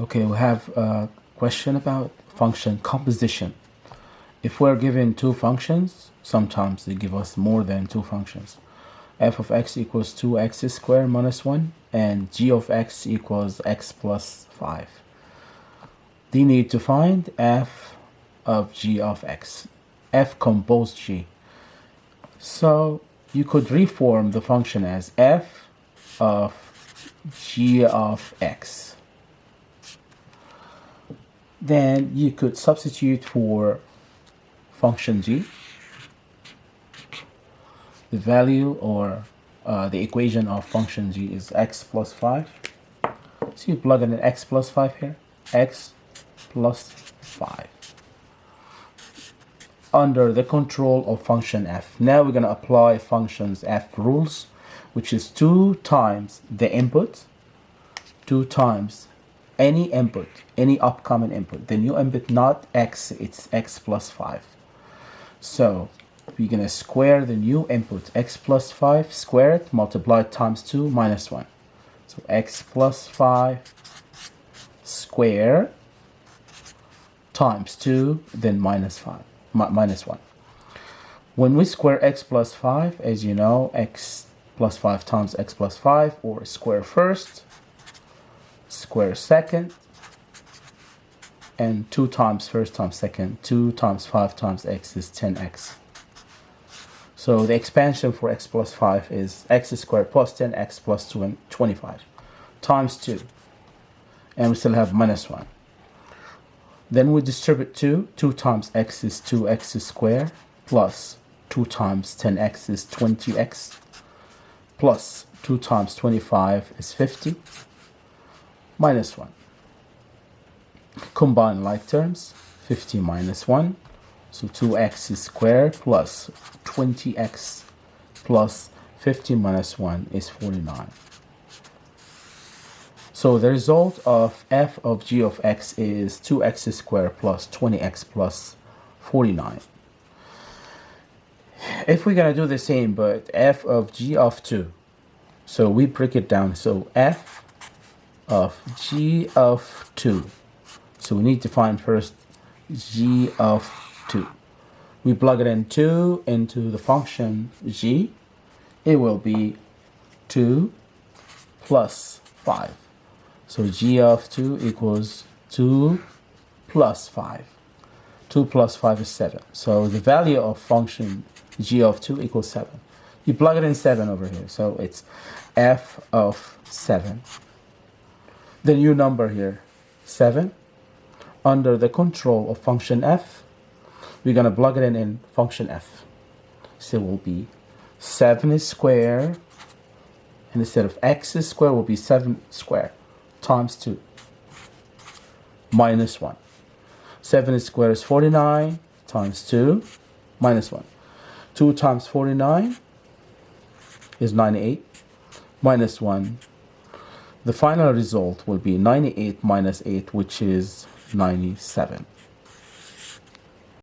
Okay, we have a question about function composition. If we're given two functions, sometimes they give us more than two functions. f of x equals 2x squared minus 1 and g of x equals x plus 5. They need to find f of g of x. f compose g. So you could reform the function as f of g of x then you could substitute for function g the value or uh, the equation of function g is x plus 5 so you plug in an x plus 5 here x plus 5 under the control of function f. Now we're going to apply functions f rules which is 2 times the input 2 times any input, any upcoming input. The new input, not x, it's x plus 5. So we're going to square the new input, x plus 5, square it, multiply it times 2, minus 1. So x plus 5 square times 2, then minus 5, mi minus 1. When we square x plus 5, as you know, x plus 5 times x plus 5, or square first, square second and 2 times first times second 2 times 5 times x is 10x so the expansion for x plus 5 is x squared plus 10x plus 25 times 2 and we still have minus 1 then we distribute 2 2 times x is 2x squared plus 2 times 10x is 20x plus 2 times 25 is 50 minus 1. Combine like terms, 50 minus 1. So 2x squared plus 20x plus 50 minus 1 is 49. So the result of f of g of x is 2x squared plus 20x plus 49. If we're going to do the same, but f of g of 2, so we break it down. So f of g of 2. So we need to find first g of 2. We plug it in 2 into the function g. It will be 2 plus 5. So g of 2 equals 2 plus 5. 2 plus 5 is 7. So the value of function g of 2 equals 7. You plug it in 7 over here. So it's f of 7 the new number here, 7, under the control of function f, we're going to plug it in in function f. So it will be 7 is square, and instead of x square, will be 7 squared times 2 minus 1. 7 squared is 49 times 2 minus 1. 2 times 49 is 98 minus 1 the final result will be 98 minus 8, which is 97.